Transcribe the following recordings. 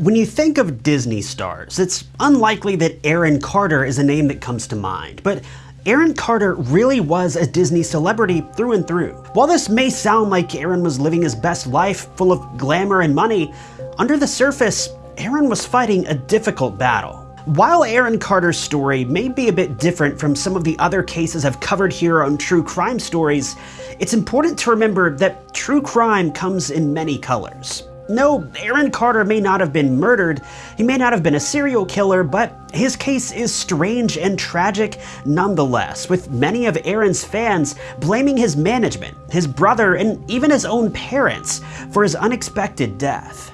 When you think of Disney stars, it's unlikely that Aaron Carter is a name that comes to mind, but Aaron Carter really was a Disney celebrity through and through. While this may sound like Aaron was living his best life, full of glamour and money, under the surface, Aaron was fighting a difficult battle. While Aaron Carter's story may be a bit different from some of the other cases I've covered here on True Crime Stories, it's important to remember that true crime comes in many colors. No, Aaron Carter may not have been murdered, he may not have been a serial killer, but his case is strange and tragic nonetheless, with many of Aaron's fans blaming his management, his brother, and even his own parents for his unexpected death.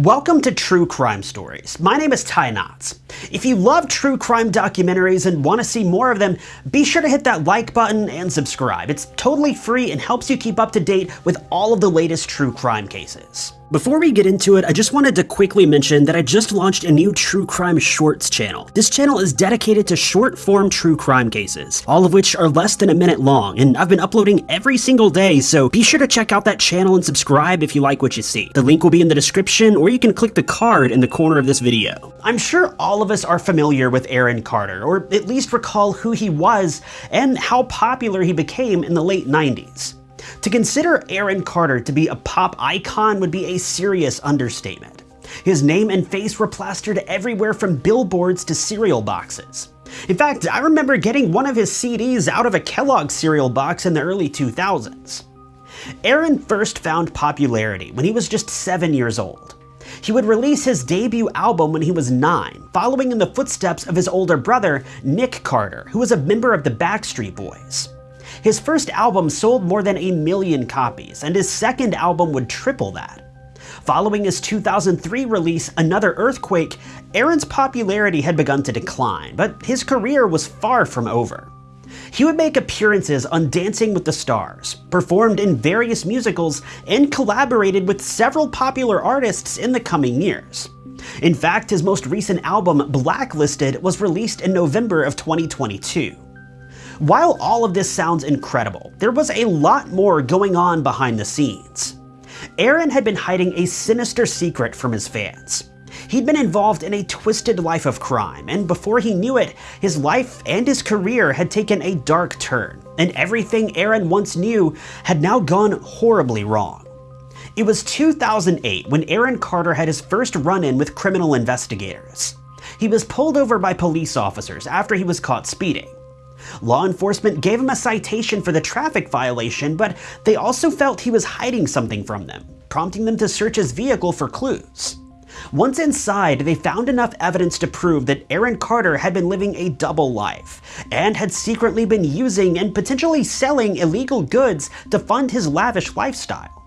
Welcome to True Crime Stories. My name is Ty Knotts. If you love true crime documentaries and want to see more of them, be sure to hit that like button and subscribe. It's totally free and helps you keep up to date with all of the latest true crime cases. Before we get into it, I just wanted to quickly mention that I just launched a new True Crime Shorts channel. This channel is dedicated to short-form true crime cases, all of which are less than a minute long, and I've been uploading every single day, so be sure to check out that channel and subscribe if you like what you see. The link will be in the description, or you can click the card in the corner of this video. I'm sure all of us are familiar with Aaron Carter, or at least recall who he was and how popular he became in the late 90s. To consider Aaron Carter to be a pop icon would be a serious understatement. His name and face were plastered everywhere from billboards to cereal boxes. In fact, I remember getting one of his CDs out of a Kellogg cereal box in the early 2000s. Aaron first found popularity when he was just 7 years old. He would release his debut album when he was 9, following in the footsteps of his older brother, Nick Carter, who was a member of the Backstreet Boys. His first album sold more than a million copies, and his second album would triple that. Following his 2003 release, Another Earthquake, Aaron's popularity had begun to decline, but his career was far from over. He would make appearances on Dancing with the Stars, performed in various musicals, and collaborated with several popular artists in the coming years. In fact, his most recent album, Blacklisted, was released in November of 2022. While all of this sounds incredible, there was a lot more going on behind the scenes. Aaron had been hiding a sinister secret from his fans. He'd been involved in a twisted life of crime, and before he knew it, his life and his career had taken a dark turn, and everything Aaron once knew had now gone horribly wrong. It was 2008 when Aaron Carter had his first run-in with criminal investigators. He was pulled over by police officers after he was caught speeding. Law enforcement gave him a citation for the traffic violation, but they also felt he was hiding something from them, prompting them to search his vehicle for clues. Once inside, they found enough evidence to prove that Aaron Carter had been living a double life, and had secretly been using and potentially selling illegal goods to fund his lavish lifestyle.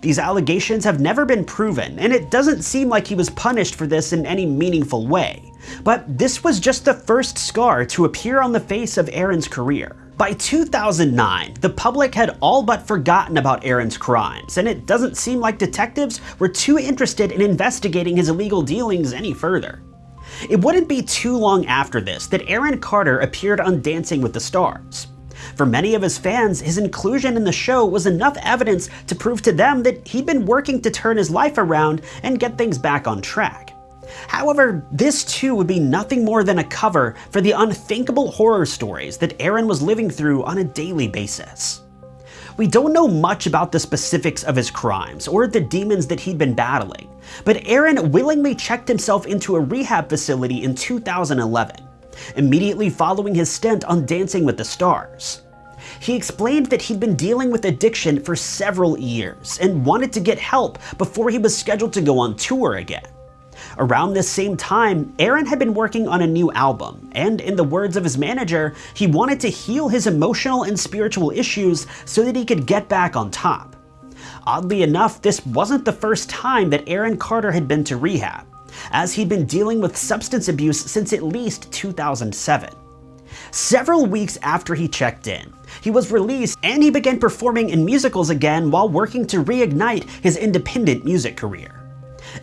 These allegations have never been proven, and it doesn't seem like he was punished for this in any meaningful way. But this was just the first scar to appear on the face of Aaron's career. By 2009, the public had all but forgotten about Aaron's crimes, and it doesn't seem like detectives were too interested in investigating his illegal dealings any further. It wouldn't be too long after this that Aaron Carter appeared on Dancing with the Stars. For many of his fans, his inclusion in the show was enough evidence to prove to them that he'd been working to turn his life around and get things back on track. However, this too would be nothing more than a cover for the unthinkable horror stories that Aaron was living through on a daily basis. We don't know much about the specifics of his crimes or the demons that he'd been battling, but Aaron willingly checked himself into a rehab facility in 2011, immediately following his stint on Dancing with the Stars. He explained that he'd been dealing with addiction for several years and wanted to get help before he was scheduled to go on tour again. Around this same time, Aaron had been working on a new album, and in the words of his manager, he wanted to heal his emotional and spiritual issues so that he could get back on top. Oddly enough, this wasn't the first time that Aaron Carter had been to rehab, as he'd been dealing with substance abuse since at least 2007. Several weeks after he checked in, he was released and he began performing in musicals again while working to reignite his independent music career.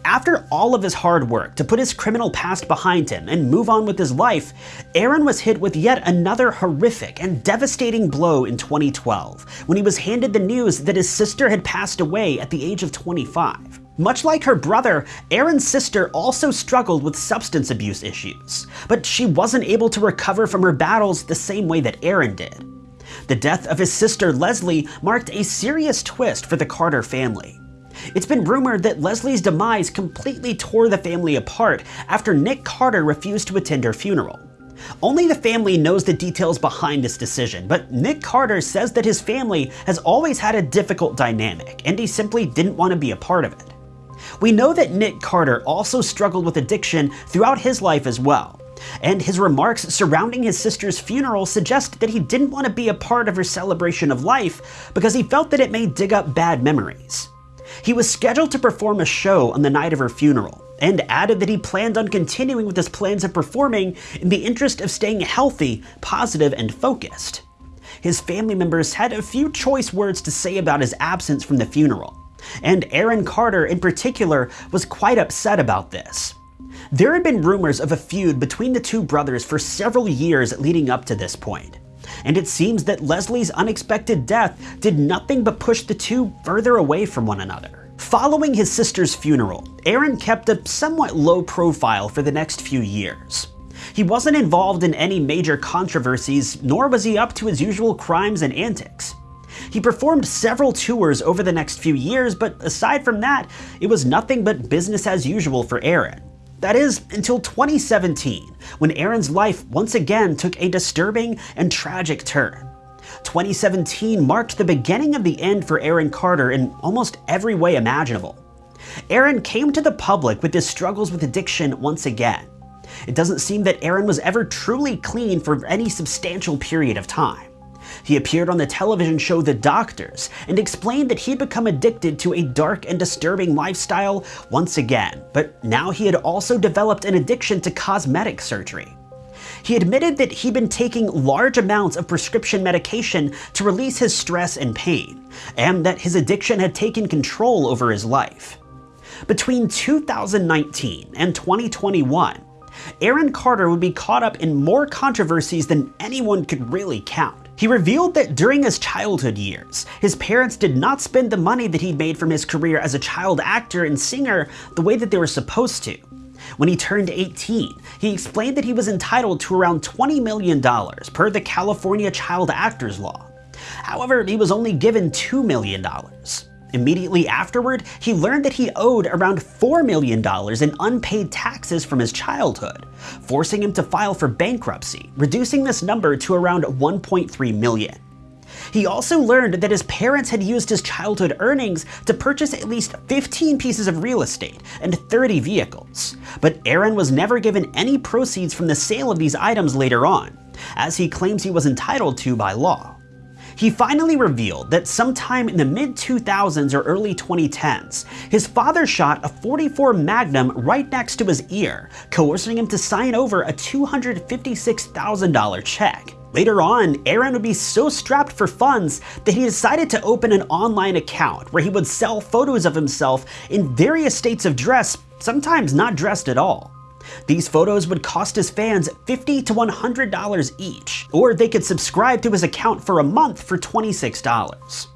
After all of his hard work to put his criminal past behind him and move on with his life, Aaron was hit with yet another horrific and devastating blow in 2012 when he was handed the news that his sister had passed away at the age of 25. Much like her brother, Aaron's sister also struggled with substance abuse issues, but she wasn't able to recover from her battles the same way that Aaron did. The death of his sister Leslie marked a serious twist for the Carter family. It's been rumored that Leslie's demise completely tore the family apart after Nick Carter refused to attend her funeral. Only the family knows the details behind this decision, but Nick Carter says that his family has always had a difficult dynamic, and he simply didn't want to be a part of it. We know that Nick Carter also struggled with addiction throughout his life as well, and his remarks surrounding his sister's funeral suggest that he didn't want to be a part of her celebration of life because he felt that it may dig up bad memories. He was scheduled to perform a show on the night of her funeral, and added that he planned on continuing with his plans of performing in the interest of staying healthy, positive, and focused. His family members had a few choice words to say about his absence from the funeral, and Aaron Carter in particular was quite upset about this. There had been rumors of a feud between the two brothers for several years leading up to this point, and it seems that Leslie's unexpected death did nothing but push the two further away from one another. Following his sister's funeral, Aaron kept a somewhat low profile for the next few years. He wasn't involved in any major controversies, nor was he up to his usual crimes and antics. He performed several tours over the next few years, but aside from that, it was nothing but business as usual for Aaron. That is, until 2017, when Aaron's life once again took a disturbing and tragic turn. 2017 marked the beginning of the end for Aaron Carter in almost every way imaginable. Aaron came to the public with his struggles with addiction once again. It doesn't seem that Aaron was ever truly clean for any substantial period of time. He appeared on the television show The Doctors and explained that he'd become addicted to a dark and disturbing lifestyle once again, but now he had also developed an addiction to cosmetic surgery. He admitted that he'd been taking large amounts of prescription medication to release his stress and pain, and that his addiction had taken control over his life. Between 2019 and 2021, Aaron Carter would be caught up in more controversies than anyone could really count. He revealed that during his childhood years, his parents did not spend the money that he'd made from his career as a child actor and singer the way that they were supposed to. When he turned 18, he explained that he was entitled to around $20 million per the California Child Actors Law. However, he was only given $2 million. Immediately afterward, he learned that he owed around $4 million in unpaid taxes from his childhood, forcing him to file for bankruptcy, reducing this number to around 1.3 million. He also learned that his parents had used his childhood earnings to purchase at least 15 pieces of real estate and 30 vehicles, but Aaron was never given any proceeds from the sale of these items later on, as he claims he was entitled to by law. He finally revealed that sometime in the mid 2000s or early 2010s, his father shot a 44 Magnum right next to his ear, coercing him to sign over a $256,000 check. Later on, Aaron would be so strapped for funds that he decided to open an online account where he would sell photos of himself in various states of dress, sometimes not dressed at all. These photos would cost his fans 50 to $100 each, or they could subscribe to his account for a month for $26.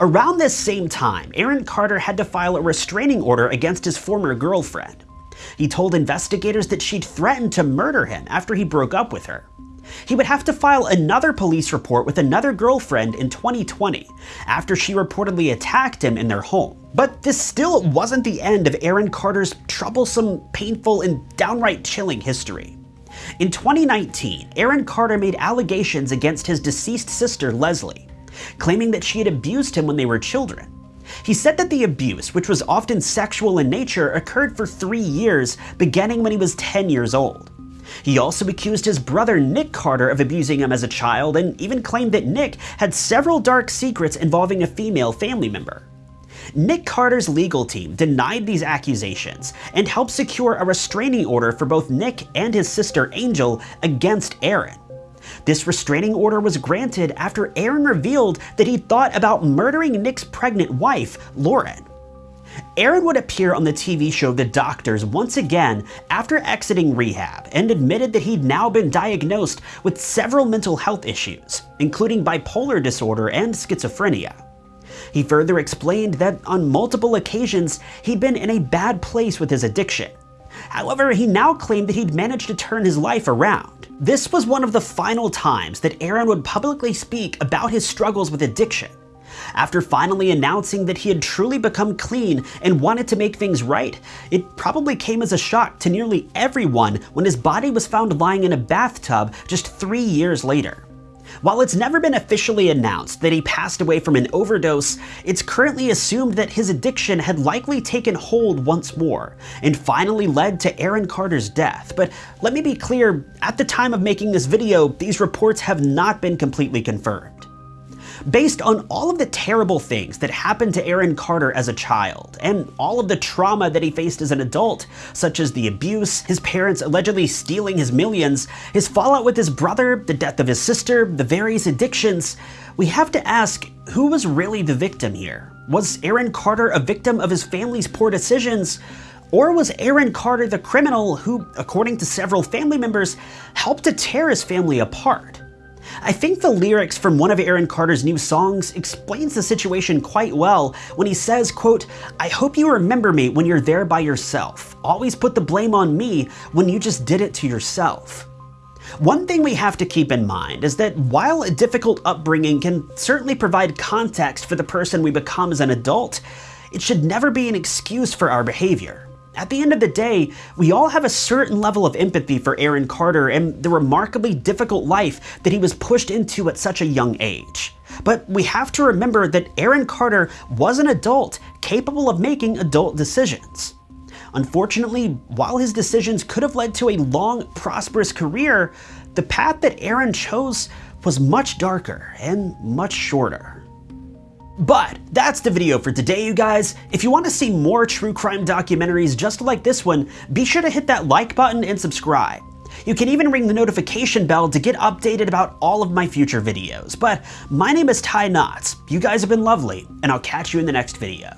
Around this same time, Aaron Carter had to file a restraining order against his former girlfriend. He told investigators that she'd threatened to murder him after he broke up with her. He would have to file another police report with another girlfriend in 2020 after she reportedly attacked him in their home. But this still wasn't the end of Aaron Carter's troublesome, painful, and downright chilling history. In 2019, Aaron Carter made allegations against his deceased sister Leslie, claiming that she had abused him when they were children. He said that the abuse, which was often sexual in nature, occurred for three years, beginning when he was 10 years old. He also accused his brother Nick Carter of abusing him as a child and even claimed that Nick had several dark secrets involving a female family member. Nick Carter's legal team denied these accusations and helped secure a restraining order for both Nick and his sister Angel against Aaron. This restraining order was granted after Aaron revealed that he thought about murdering Nick's pregnant wife, Lauren. Aaron would appear on the TV show The Doctors once again after exiting rehab and admitted that he'd now been diagnosed with several mental health issues, including bipolar disorder and schizophrenia. He further explained that on multiple occasions he'd been in a bad place with his addiction. However, he now claimed that he'd managed to turn his life around. This was one of the final times that Aaron would publicly speak about his struggles with addiction. After finally announcing that he had truly become clean and wanted to make things right, it probably came as a shock to nearly everyone when his body was found lying in a bathtub just three years later. While it's never been officially announced that he passed away from an overdose, it's currently assumed that his addiction had likely taken hold once more, and finally led to Aaron Carter's death. But let me be clear, at the time of making this video, these reports have not been completely confirmed based on all of the terrible things that happened to Aaron Carter as a child, and all of the trauma that he faced as an adult, such as the abuse, his parents allegedly stealing his millions, his fallout with his brother, the death of his sister, the various addictions, we have to ask, who was really the victim here? Was Aaron Carter a victim of his family's poor decisions? Or was Aaron Carter the criminal who, according to several family members, helped to tear his family apart? I think the lyrics from one of Aaron Carter's new songs explains the situation quite well when he says, quote, I hope you remember me when you're there by yourself. Always put the blame on me when you just did it to yourself. One thing we have to keep in mind is that while a difficult upbringing can certainly provide context for the person we become as an adult, it should never be an excuse for our behavior. At the end of the day, we all have a certain level of empathy for Aaron Carter and the remarkably difficult life that he was pushed into at such a young age. But we have to remember that Aaron Carter was an adult capable of making adult decisions. Unfortunately, while his decisions could have led to a long, prosperous career, the path that Aaron chose was much darker and much shorter. But that's the video for today, you guys. If you want to see more true crime documentaries just like this one, be sure to hit that like button and subscribe. You can even ring the notification bell to get updated about all of my future videos. But my name is Ty Knotts. You guys have been lovely, and I'll catch you in the next video.